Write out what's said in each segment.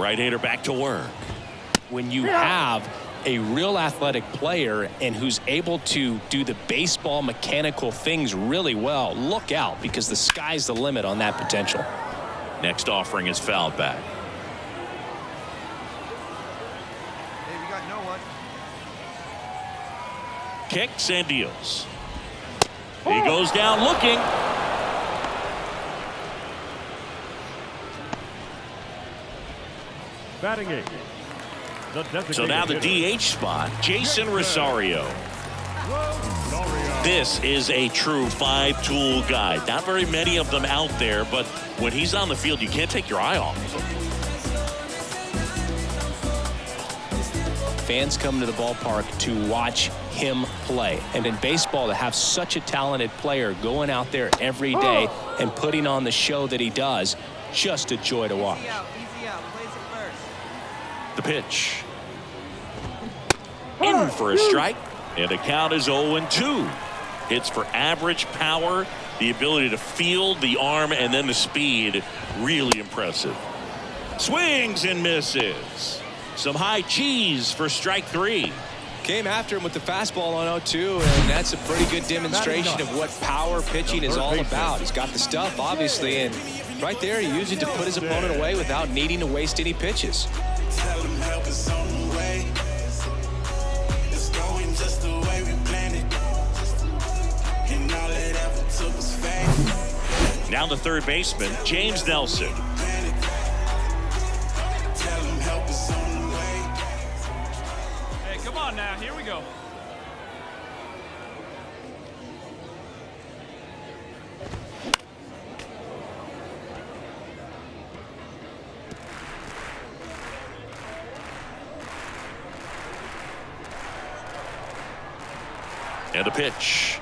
right-hander back to work. When you have a real athletic player and who's able to do the baseball mechanical things really well, look out because the sky's the limit on that potential. Next offering is fouled back. Hey, no. Kicks and deals. He oh. goes down looking. Batting eight. So now the designated DH spot, Jason Rosario. This is a true five-tool guy. Not very many of them out there, but when he's on the field, you can't take your eye off of him. Fans come to the ballpark to watch him play. And in baseball, to have such a talented player going out there every day oh. and putting on the show that he does, just a joy to watch. The pitch. In for a hmm. strike. And the count is 0-2. Hits for average power, the ability to field the arm, and then the speed. Really impressive. Swings and misses. Some high cheese for strike three. Came after him with the fastball on 0-2, and that's a pretty good demonstration of what power pitching is all about. He's got the stuff, obviously, and right there he used it to put his opponent away without needing to waste any pitches. Tell them help is on the way. It's going just the way we planned it. And all it ever took was faith. Now the third baseman, James Nelson. Tell them help is on the way. Hey, come on now. Here we go. And a pitch.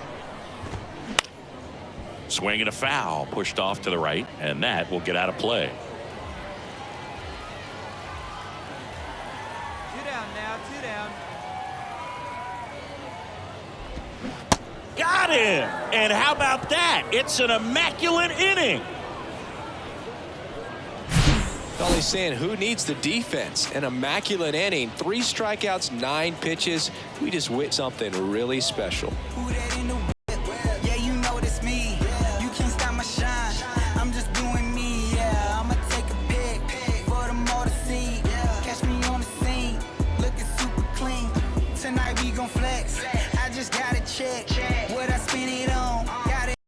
Swing and a foul pushed off to the right, and that will get out of play. Two down now, two down. Got him! And how about that? It's an immaculate inning. All he's saying, who needs the defense? An immaculate inning, three strikeouts, nine pitches. We just wit something really special. Who that in the whip? Yeah, you know it's me. You can't stop my shine. I'm just doing me, yeah. I'ma take a pic for them all to see. Catch me on